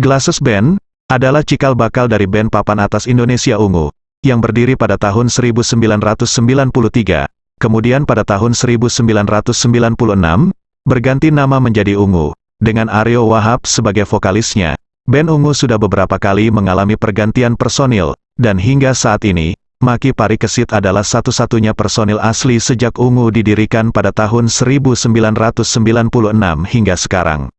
Glasses Band, adalah cikal bakal dari band papan atas Indonesia Ungu, yang berdiri pada tahun 1993, kemudian pada tahun 1996, berganti nama menjadi Ungu, dengan Aryo Wahab sebagai vokalisnya. Band Ungu sudah beberapa kali mengalami pergantian personil, dan hingga saat ini, Maki Parikesit adalah satu-satunya personil asli sejak Ungu didirikan pada tahun 1996 hingga sekarang.